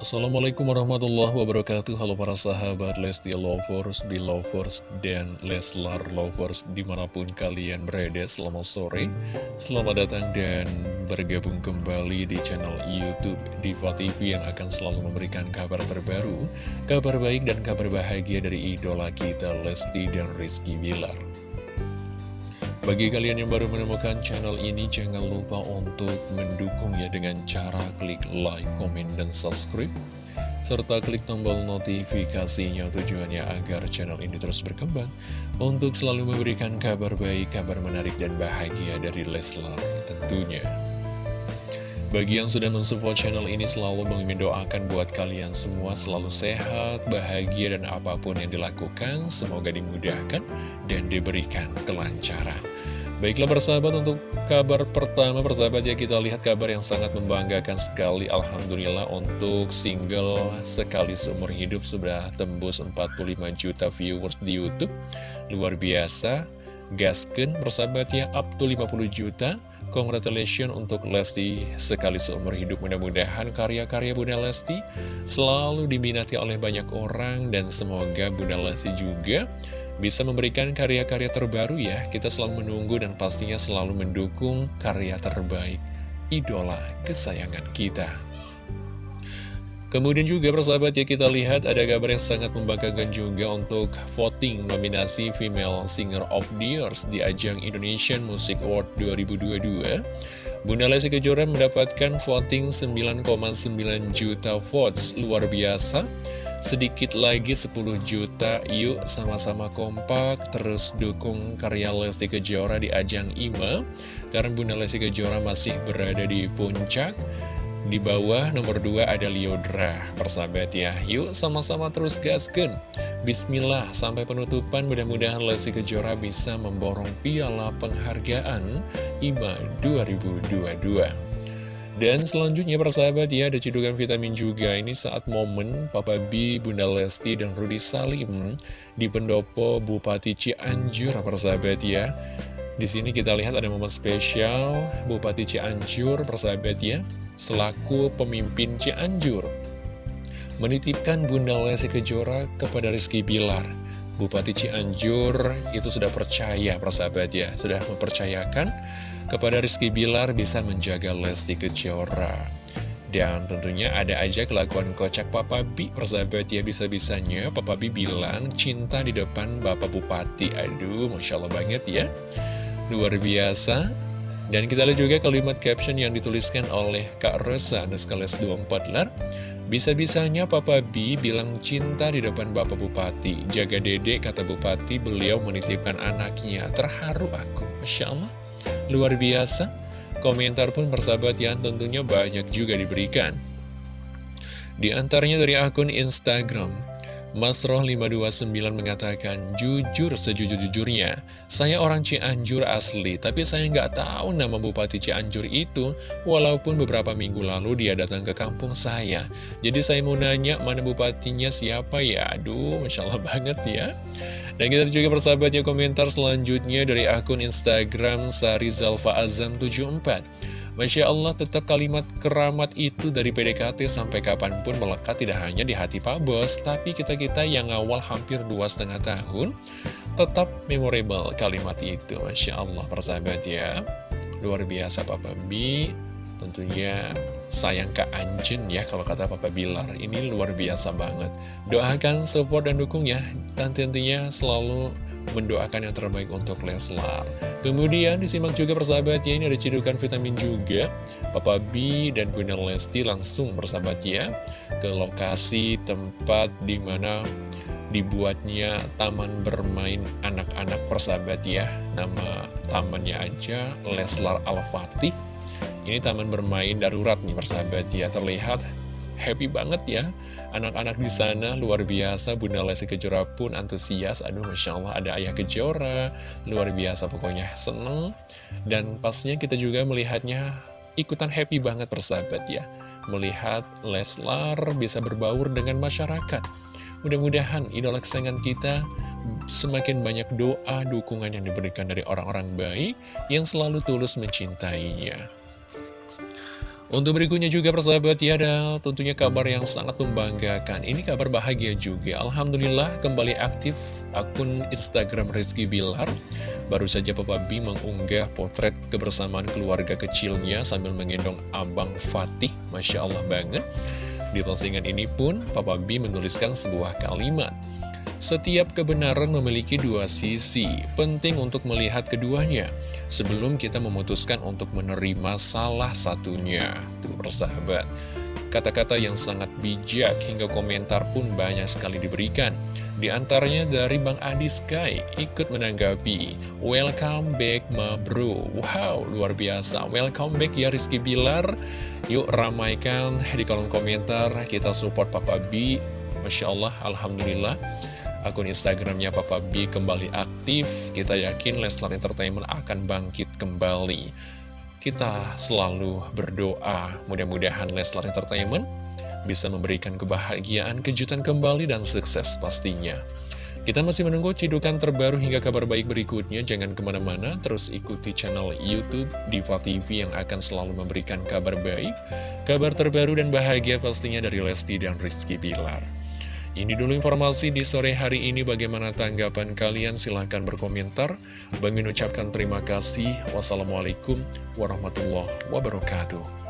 Assalamualaikum warahmatullahi wabarakatuh. Halo para sahabat Lesti Lovers, Belovers, dan Leslar Lovers di mana pun kalian berada Selamat sore, selamat datang dan bergabung kembali di channel Youtube Diva TV Yang akan selalu memberikan kabar terbaru Kabar baik dan kabar bahagia dari idola kita Lesti dan Rizky Bilar bagi kalian yang baru menemukan channel ini, jangan lupa untuk mendukungnya dengan cara klik like, komen, dan subscribe. Serta klik tombol notifikasinya tujuannya agar channel ini terus berkembang untuk selalu memberikan kabar baik, kabar menarik, dan bahagia dari Leslar tentunya. Bagi yang sudah mensupport channel ini selalu mendoakan buat kalian semua selalu sehat, bahagia, dan apa pun yang dilakukan semoga dimudahkan dan diberikan kelancaran. Baiklah persahabat untuk kabar pertama. Persahabat ya kita lihat kabar yang sangat membanggakan sekali. Alhamdulillah untuk single sekali seumur hidup sudah tembus 45 juta viewers di Youtube. Luar biasa. Gasken persahabat ya up to 50 juta. Congratulations untuk Lesti sekali seumur hidup. Mudah-mudahan karya-karya Bunda Lesti selalu diminati oleh banyak orang dan semoga Bunda Lesti juga bisa memberikan karya-karya terbaru ya. Kita selalu menunggu dan pastinya selalu mendukung karya terbaik idola kesayangan kita. Kemudian juga persahabat ya kita lihat ada kabar yang sangat membanggakan juga untuk voting nominasi Female Singer of the Year di ajang Indonesian Music Award 2022. Bunda Lesti Kejora mendapatkan voting 9,9 juta votes, luar biasa. Sedikit lagi 10 juta, yuk sama-sama kompak, terus dukung karya Lesti Kejora di ajang IMA, karena Bunda Lesti Kejora masih berada di puncak. Di bawah nomor 2 ada Liodra, persahabat ya. Yuk sama-sama terus gasken. Bismillah, sampai penutupan mudah-mudahan Lesti Kejora bisa memborong piala penghargaan IMA 2022. Dan selanjutnya persahabat ya ada cedukan vitamin juga. Ini saat momen Papa B, Bunda Lesti, dan Rudi Salim di pendopo Bupati Cianjur persahabat ya. Di sini kita lihat ada momen spesial Bupati Cianjur persahabat ya selaku pemimpin Cianjur. Menitipkan Bunda Lesti Kejora kepada Rizky Bilar. Bupati Cianjur itu sudah percaya persahabat ya sudah mempercayakan kepada Rizky Bilar bisa menjaga Lesti Kejora. Dan tentunya ada aja kelakuan kocak Papa Bi, persahabat ya bisa-bisanya Papa Bi bilang cinta di depan Bapak Bupati. Aduh, Masya Allah banget ya. Luar biasa. Dan kita lihat juga kalimat caption yang dituliskan oleh Kak Rosa, Neskales 24 lar. Bisa-bisanya Papa B bilang cinta di depan Bapak Bupati. Jaga dedek, kata Bupati, beliau menitipkan anaknya. Terharu aku, Masya Allah. Luar biasa, komentar pun persahabat yang tentunya banyak juga diberikan. Di antaranya dari akun Instagram, Masroh529 mengatakan, Jujur sejujur-jujurnya, saya orang Cianjur asli, tapi saya nggak tahu nama Bupati Cianjur itu, walaupun beberapa minggu lalu dia datang ke kampung saya. Jadi saya mau nanya, mana bupatinya siapa ya? Aduh, Masya Allah banget ya. Dan kita juga persahabatnya komentar selanjutnya dari akun Instagram Sari Zalfa Azam 74. Masya Allah tetap kalimat keramat itu dari PDKT sampai kapan pun melekat tidak hanya di hati Pak Bos, tapi kita-kita yang awal hampir dua setengah tahun, tetap memorable kalimat itu. Masya Allah persahabat ya, luar biasa Papa B, tentunya sayang ke Anjin ya kalau kata Papa Bilar ini luar biasa banget doakan support dan dukung ya dan tentunya selalu mendoakan yang terbaik untuk Leslar. Kemudian disimak juga persahabat ya, ini ada cidukan vitamin juga. Papa B dan Bunda Lesti langsung bersahabat ya ke lokasi tempat di mana dibuatnya taman bermain anak-anak persahabat ya. Nama tamannya aja Leslar Al-Fatih. Ini taman bermain darurat nih persahabat. Ya, terlihat happy banget ya. Anak-anak di sana luar biasa. Bunda Lesti Kejora pun antusias. Aduh Masya Allah ada ayah Kejora. Luar biasa pokoknya. Seneng. Dan pastinya kita juga melihatnya ikutan happy banget persahabat ya. Melihat Leslar bisa berbaur dengan masyarakat. Mudah-mudahan idola kesayangan kita semakin banyak doa, dukungan yang diberikan dari orang-orang baik yang selalu tulus mencintainya. Untuk berikutnya juga persahabat ya ada tentunya kabar yang sangat membanggakan. Ini kabar bahagia juga. Alhamdulillah kembali aktif akun Instagram Rizky Bilar. Baru saja Papa B mengunggah potret kebersamaan keluarga kecilnya sambil menggendong Abang Fatih. Masya Allah banget. Di postingan ini pun Papa B menuliskan sebuah kalimat setiap kebenaran memiliki dua sisi, penting untuk melihat keduanya. Sebelum kita memutuskan untuk menerima salah satunya. Tuh persahabat, kata-kata yang sangat bijak hingga komentar pun banyak sekali diberikan. Di antaranya dari Bang Adi Sky ikut menanggapi Welcome back ma bro. Wow luar biasa. Welcome back ya Rizky Bilar. Yuk ramaikan di kolom komentar. Kita support Papa B. Masya Allah Alhamdulillah akun Instagramnya Papa B kembali aktif. Kita yakin Leslar Entertainment akan bangkit kembali. Kita selalu berdoa, mudah-mudahan Leslar Entertainment bisa memberikan kebahagiaan, kejutan kembali, dan sukses pastinya. Kita masih menunggu cidukan terbaru hingga kabar baik berikutnya. Jangan ke mana-mana, terus ikuti channel Youtube Diva TV yang akan selalu memberikan kabar baik, kabar terbaru dan bahagia pastinya dari Lesti dan Rizky Bilar. Ini dulu informasi di sore hari ini bagaimana tanggapan kalian silahkan berkomentar. Bang ucapkan terima kasih. Wassalamualaikum warahmatullahi wabarakatuh.